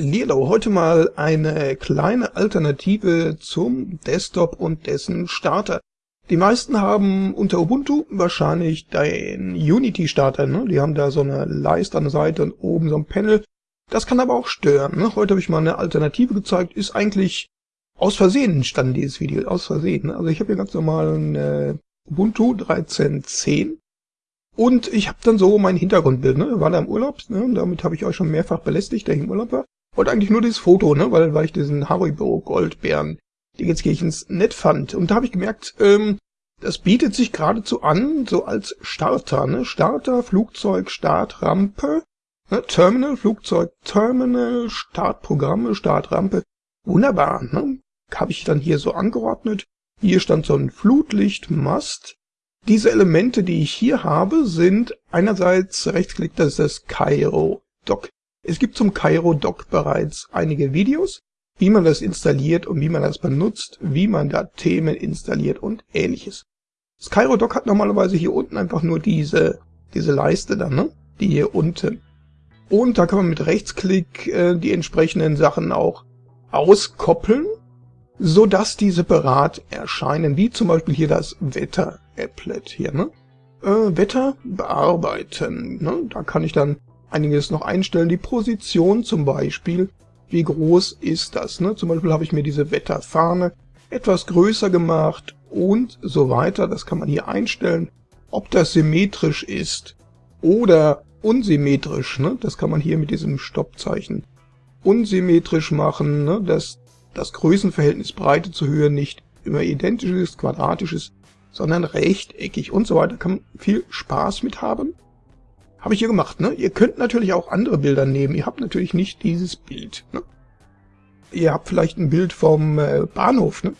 Lilo, heute mal eine kleine Alternative zum Desktop und dessen Starter. Die meisten haben unter Ubuntu wahrscheinlich den Unity-Starter, ne? Die haben da so eine Leiste an der Seite und oben so ein Panel. Das kann aber auch stören, ne? Heute habe ich mal eine Alternative gezeigt, ist eigentlich aus Versehen entstanden, dieses Video, aus Versehen. Ne? Also ich habe hier ganz normal ein Ubuntu 13.10 und ich habe dann so mein Hintergrundbild, ne? War da im Urlaub, ne? Damit habe ich euch schon mehrfach belästigt, der ich im Urlaub war. Wollte eigentlich nur dieses Foto, ne? Weil, weil ich diesen Haribo Goldbären Dingenskirchens nett fand. Und da habe ich gemerkt, ähm, das bietet sich geradezu an, so als Starter, ne? Starter, Flugzeug, Startrampe, ne? Terminal, Flugzeug, Terminal, Startprogramme, Startrampe. Wunderbar, ne? Habe ich dann hier so angeordnet. Hier stand so ein Flutlichtmast diese Elemente, die ich hier habe, sind einerseits rechtsklick, das ist das Cairo Dock. Es gibt zum Cairo Dock bereits einige Videos, wie man das installiert und wie man das benutzt, wie man da Themen installiert und ähnliches. Das Cairo Dock hat normalerweise hier unten einfach nur diese, diese Leiste dann, ne? Die hier unten. Und da kann man mit Rechtsklick äh, die entsprechenden Sachen auch auskoppeln, so dass die separat erscheinen, wie zum Beispiel hier das Wetter Applet hier, ne? Äh, Wetter bearbeiten, ne? Da kann ich dann einiges noch einstellen. Die Position zum Beispiel, wie groß ist das, ne? Zum Beispiel habe ich mir diese Wetterfahne etwas größer gemacht und so weiter. Das kann man hier einstellen. Ob das symmetrisch ist oder unsymmetrisch, ne? Das kann man hier mit diesem Stoppzeichen unsymmetrisch machen, ne? dass das Größenverhältnis Breite zu Höhe nicht immer identisch ist, quadratisch ist, sondern rechteckig und so weiter. Kann man viel Spaß mit haben. Habe ich hier gemacht, ne? Ihr könnt natürlich auch andere Bilder nehmen. Ihr habt natürlich nicht dieses Bild, ne? Ihr habt vielleicht ein Bild vom äh, Bahnhof, ne?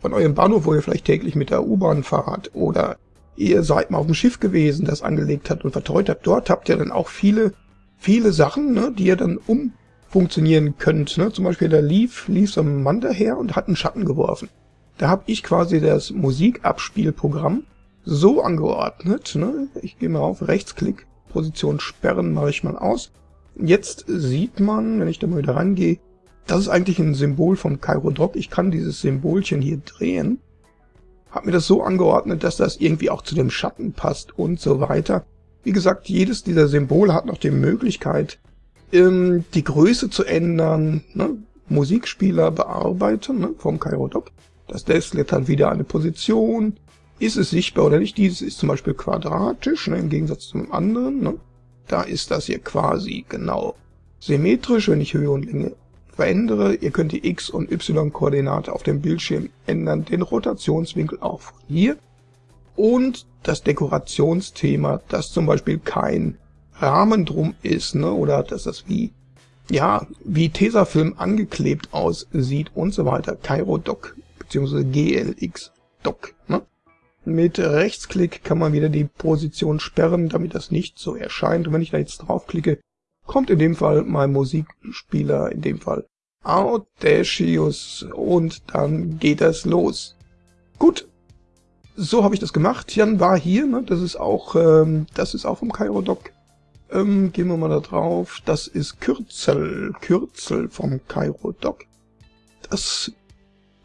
Von eurem Bahnhof, wo ihr vielleicht täglich mit der U-Bahn fahrt. Oder ihr seid mal auf dem Schiff gewesen, das angelegt hat und vertreut habt. Dort habt ihr dann auch viele, viele Sachen, ne? Die ihr dann umfunktionieren könnt, ne? Zum Beispiel da lief, lief so ein Mann daher und hat einen Schatten geworfen. Da habe ich quasi das Musikabspielprogramm so angeordnet. Ne? Ich gehe mal auf Rechtsklick, Position sperren mache ich mal aus. Jetzt sieht man, wenn ich da mal wieder rangehe, das ist eigentlich ein Symbol vom Cairo Dock. Ich kann dieses Symbolchen hier drehen. Habe mir das so angeordnet, dass das irgendwie auch zu dem Schatten passt und so weiter. Wie gesagt, jedes dieser Symbole hat noch die Möglichkeit, ähm, die Größe zu ändern, ne? Musikspieler bearbeiten ne? vom Cairo Dock. Das Desklet hat wieder eine Position. Ist es sichtbar oder nicht? Dieses ist zum Beispiel quadratisch, ne, im Gegensatz zum anderen. Ne? Da ist das hier quasi genau symmetrisch, wenn ich Höhe und Länge verändere. Ihr könnt die X- und Y-Koordinate auf dem Bildschirm ändern, den Rotationswinkel auch von hier. Und das Dekorationsthema, dass zum Beispiel kein Rahmen drum ist, ne, oder dass das wie, ja, wie Tesafilm angeklebt aussieht und so weiter. Cairo Dock bzw. GLX Dock. Ne? Mit Rechtsklick kann man wieder die Position sperren, damit das nicht so erscheint. Und wenn ich da jetzt draufklicke, kommt in dem Fall mein Musikspieler, in dem Fall Audacious und dann geht das los. Gut, so habe ich das gemacht. Jan war hier, ne? das ist auch, ähm, das ist auch vom Cairo Dock. Ähm, gehen wir mal da drauf. Das ist Kürzel, Kürzel vom Cairo Dock. Das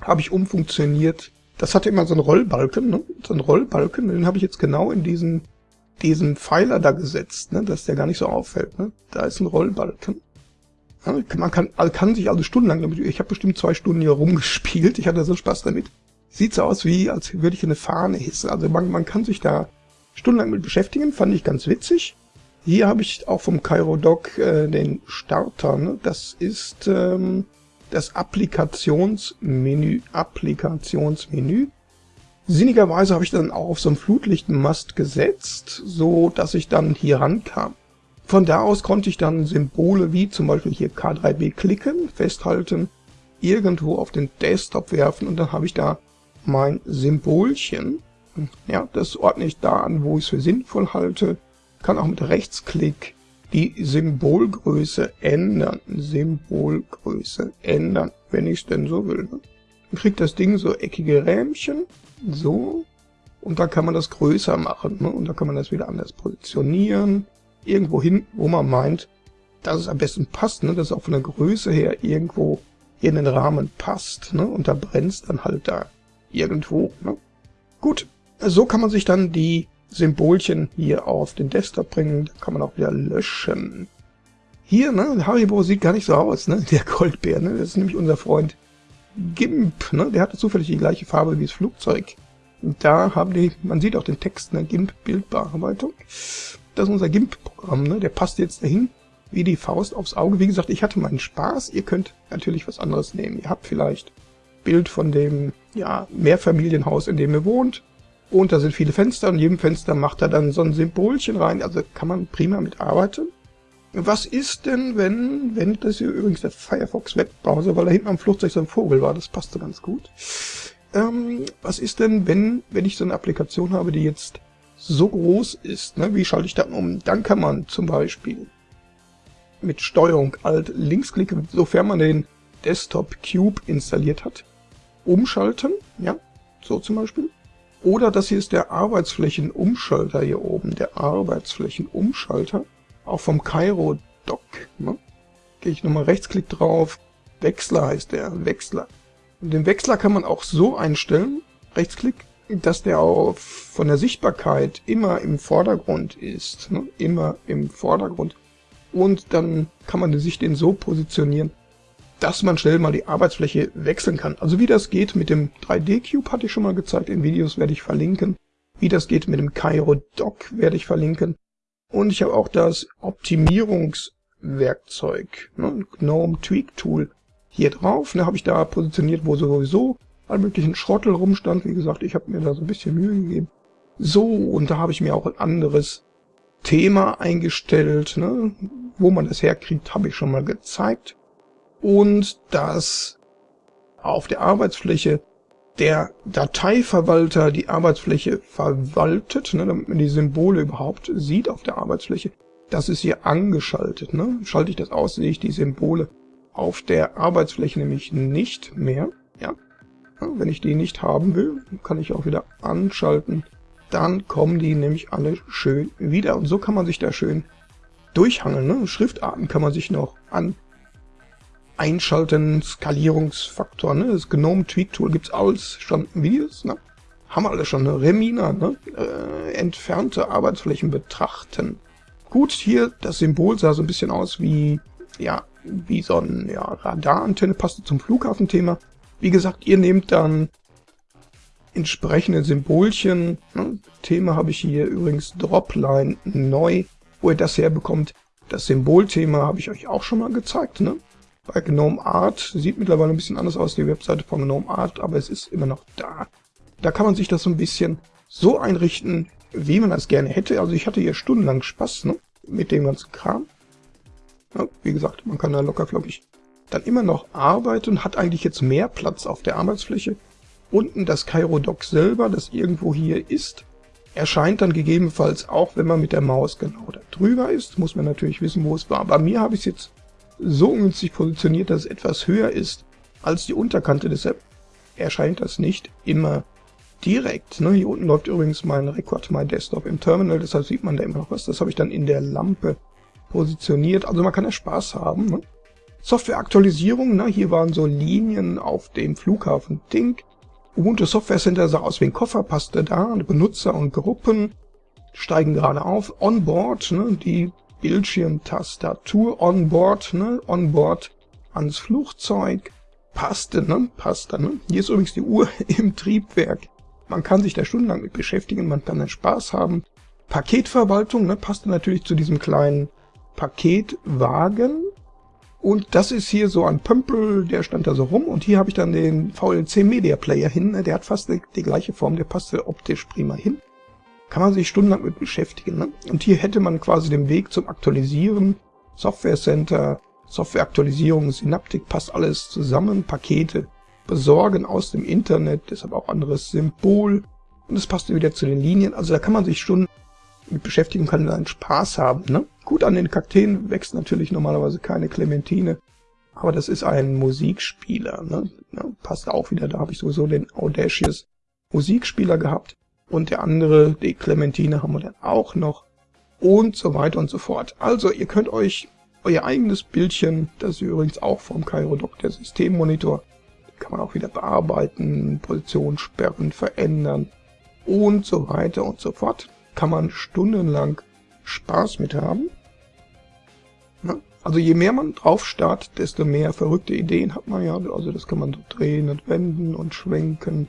habe ich umfunktioniert. Das hatte immer so einen Rollbalken, ne? so einen Rollbalken, den habe ich jetzt genau in diesen, diesen Pfeiler da gesetzt, ne? dass der gar nicht so auffällt. Ne? Da ist ein Rollbalken. Man kann, kann sich also stundenlang damit, ich habe bestimmt zwei Stunden hier rumgespielt, ich hatte so Spaß damit. Sieht so aus wie, als würde ich eine Fahne hissen. Also man, man kann sich da stundenlang mit beschäftigen, fand ich ganz witzig. Hier habe ich auch vom Cairo Dock äh, den Starter, ne? das ist... Ähm, das Applikationsmenü, Applikationsmenü. Sinnigerweise habe ich dann auch auf so einen Flutlichtmast gesetzt, so dass ich dann hier rankam. Von da aus konnte ich dann Symbole wie zum Beispiel hier K3B klicken, festhalten, irgendwo auf den Desktop werfen und dann habe ich da mein Symbolchen. Ja, das ordne ich da an, wo ich es für sinnvoll halte. Kann auch mit Rechtsklick die Symbolgröße ändern. Symbolgröße ändern, wenn ich es denn so will. Dann kriegt das Ding so eckige Rähmchen, so, und da kann man das größer machen. Ne? Und da kann man das wieder anders positionieren, irgendwo hin, wo man meint, dass es am besten passt, ne? dass es auch von der Größe her irgendwo in den Rahmen passt. Ne? Und da brennt dann halt da irgendwo. Ne? Gut, so kann man sich dann die Symbolchen hier auf den Desktop bringen. Da kann man auch wieder löschen. Hier, ne, Haribo sieht gar nicht so aus, ne, der Goldbär, ne, das ist nämlich unser Freund GIMP, ne, der hatte zufällig die gleiche Farbe wie das Flugzeug. Und da haben die, man sieht auch den Text, ne, GIMP Bildbearbeitung. Das ist unser GIMP-Programm, ne, der passt jetzt dahin wie die Faust aufs Auge. Wie gesagt, ich hatte meinen Spaß, ihr könnt natürlich was anderes nehmen. Ihr habt vielleicht Bild von dem, ja, Mehrfamilienhaus, in dem ihr wohnt. Und da sind viele Fenster und jedem Fenster macht er dann so ein Symbolchen rein. Also kann man prima mitarbeiten. Was ist denn, wenn, wenn, das hier übrigens der Firefox Webbrowser, weil da hinten am Flugzeug so ein Vogel war, das passte ganz gut. Ähm, was ist denn, wenn, wenn ich so eine Applikation habe, die jetzt so groß ist, ne? wie schalte ich dann um? Dann kann man zum Beispiel mit Steuerung Alt Linksklick, sofern man den Desktop Cube installiert hat, umschalten, ja, so zum Beispiel. Oder das hier ist der Arbeitsflächenumschalter hier oben, der Arbeitsflächenumschalter auch vom Cairo Dock. Ne? Gehe ich nochmal Rechtsklick drauf. Wechsler heißt der, Wechsler. Und den Wechsler kann man auch so einstellen, Rechtsklick, dass der auf, von der Sichtbarkeit immer im Vordergrund ist. Ne? Immer im Vordergrund. Und dann kann man sich den so positionieren, dass man schnell mal die Arbeitsfläche wechseln kann. Also wie das geht mit dem 3D-Cube hatte ich schon mal gezeigt, in Videos werde ich verlinken. Wie das geht mit dem Cairo Dock werde ich verlinken. Und ich habe auch das Optimierungswerkzeug, ne, GNOME Tweak Tool, hier drauf. Ne, habe ich da positioniert, wo sowieso all möglichen Schrottel rumstand. Wie gesagt, ich habe mir da so ein bisschen Mühe gegeben. So, und da habe ich mir auch ein anderes Thema eingestellt. Ne, wo man das herkriegt, habe ich schon mal gezeigt. Und das auf der Arbeitsfläche der Dateiverwalter die Arbeitsfläche verwaltet, ne, damit man die Symbole überhaupt sieht auf der Arbeitsfläche, das ist hier angeschaltet. Ne? Schalte ich das aus, sehe ich die Symbole auf der Arbeitsfläche nämlich nicht mehr. Ja wenn ich die nicht haben will, kann ich auch wieder anschalten. Dann kommen die nämlich alle schön wieder. Und so kann man sich da schön durchhangeln. Ne? Schriftarten kann man sich noch an einschalten, Skalierungsfaktor, ne? Das Gnome Tweak Tool gibt's alles schon Videos, ne? Haben wir alle schon, ne? Remina, ne? Äh, entfernte Arbeitsflächen betrachten. Gut, hier, das Symbol sah so ein bisschen aus wie, ja, wie so ein ja, Radarantenne, passte zum Flughafenthema. Wie gesagt, ihr nehmt dann entsprechende Symbolchen. Ne? Thema habe ich hier übrigens Dropline neu, wo ihr das herbekommt. Das Symbolthema habe ich euch auch schon mal gezeigt. Ne? Bei GNOME Art. Sieht mittlerweile ein bisschen anders aus, die Webseite von GNOME Art, aber es ist immer noch da. Da kann man sich das so ein bisschen so einrichten, wie man das gerne hätte. Also ich hatte hier stundenlang Spaß ne, mit dem ganzen Kram. Ja, wie gesagt, man kann da locker flockig dann immer noch arbeiten, hat eigentlich jetzt mehr Platz auf der Arbeitsfläche. Unten das Cairo Dock selber, das irgendwo hier ist, erscheint dann gegebenenfalls auch, wenn man mit der Maus genau da drüber ist. Muss man natürlich wissen, wo es war. Bei mir habe ich es jetzt so ungünstig positioniert, dass es etwas höher ist als die Unterkante. Deshalb erscheint das nicht immer direkt. Ne? Hier unten läuft übrigens mein Record My Desktop im Terminal, deshalb sieht man da immer noch was. Das habe ich dann in der Lampe positioniert. Also man kann ja Spaß haben. Ne? Softwareaktualisierung, ne? hier waren so Linien auf dem Flughafen Ding. Ubuntu Software Center sah aus wie ein Koffer, passte da. Benutzer und Gruppen steigen gerade auf. Onboard, ne? die Bildschirmtastatur onboard, ne? Onboard ans Flugzeug. Passte, ne? Passte, ne? Hier ist übrigens die Uhr im Triebwerk. Man kann sich da stundenlang mit beschäftigen, man kann dann Spaß haben. Paketverwaltung, ne? Passte natürlich zu diesem kleinen Paketwagen. Und das ist hier so ein Pömpel, der stand da so rum. Und hier habe ich dann den VLC Media Player hin. Ne? Der hat fast die, die gleiche Form, der passte optisch prima hin kann man sich stundenlang mit beschäftigen. Ne? Und hier hätte man quasi den Weg zum Aktualisieren, Software Center, Softwareaktualisierung, Synaptik, passt alles zusammen, Pakete besorgen aus dem Internet, deshalb auch anderes Symbol und es passt wieder zu den Linien. Also da kann man sich Stunden mit beschäftigen, kann dann Spaß haben. Ne? Gut, an den Kakteen wächst natürlich normalerweise keine Clementine, aber das ist ein Musikspieler. Ne? Ja, passt auch wieder, da habe ich sowieso den Audacious Musikspieler gehabt und der andere, die Clementine, haben wir dann auch noch und so weiter und so fort. Also ihr könnt euch euer eigenes Bildchen, das ist übrigens auch vom Chirodoc der Systemmonitor, kann man auch wieder bearbeiten, Position sperren, verändern und so weiter und so fort. Kann man stundenlang Spaß mit haben. Also je mehr man drauf starrt, desto mehr verrückte Ideen hat man ja. Also das kann man so drehen und wenden und schwenken,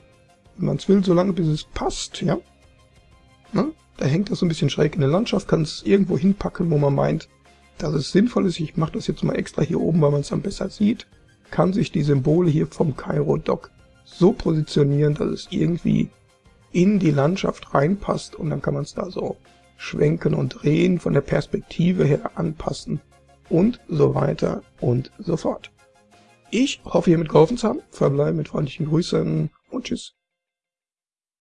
wenn man es will, solange bis es passt, ja. Da hängt das so ein bisschen schräg in der Landschaft, kann es irgendwo hinpacken, wo man meint, dass es sinnvoll ist. Ich mache das jetzt mal extra hier oben, weil man es dann besser sieht. Kann sich die Symbole hier vom Cairo Dock so positionieren, dass es irgendwie in die Landschaft reinpasst und dann kann man es da so schwenken und drehen, von der Perspektive her anpassen und so weiter und so fort. Ich hoffe, hiermit geholfen zu haben. Verbleibe mit freundlichen Grüßen und Tschüss.